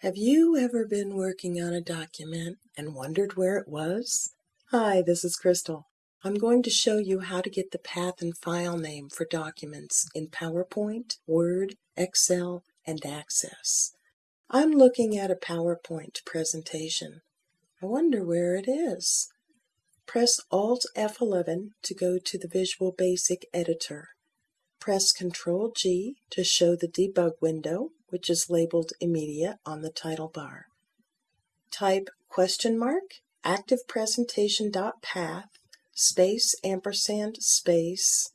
Have you ever been working on a document and wondered where it was? Hi, this is Crystal. I'm going to show you how to get the path and file name for documents in PowerPoint, Word, Excel, and Access. I'm looking at a PowerPoint presentation. I wonder where it is. Press Alt F11 to go to the Visual Basic Editor. Press Ctrl G to show the debug window, which is labeled Immediate on the title bar. Type question mark active presentation dot path space ampersand space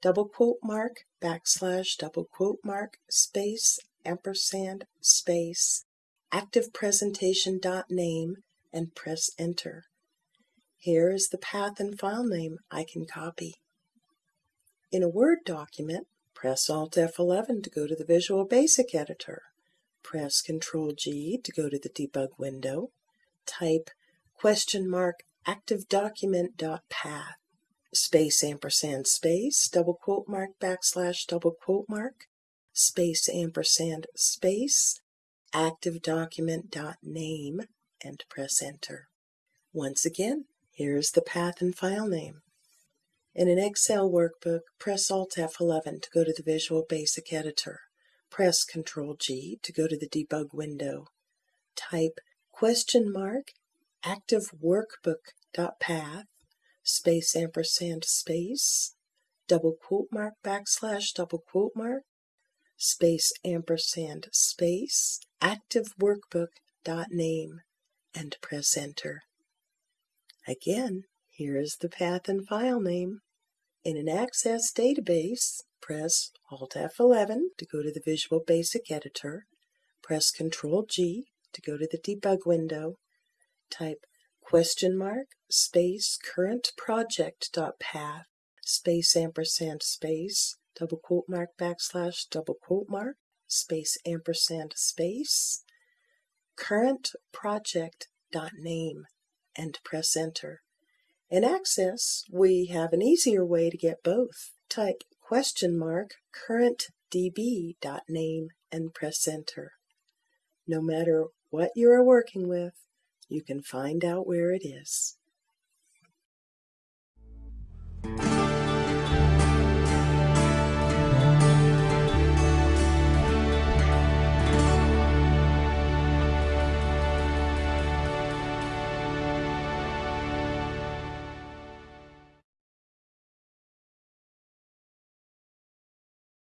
double quote mark backslash double quote mark space ampersand space active presentation dot name and press enter. Here is the path and file name I can copy. In a Word document, press Alt F11 to go to the Visual Basic Editor. Press Ctrl G to go to the debug window. Type question mark active document dot path space ampersand space double quote mark backslash double quote mark space ampersand space active document dot name and press enter. Once again, here is the path and file name. In an Excel workbook, press Alt F11 to go to the Visual Basic Editor. Press Ctrl G to go to the debug window. Type question mark active workbook.path space ampersand space double quote mark backslash double quote mark space ampersand space active workbook.name and press enter. Again, here is the path and file name. In an Access database, press Alt F11 to go to the Visual Basic Editor. Press Ctrl G to go to the debug window. Type question mark space current project dot path space ampersand space double quote mark backslash double quote mark space ampersand space current project dot name and press enter. In Access, we have an easier way to get both. Type question mark current db.name and press enter. No matter what you are working with, you can find out where it is.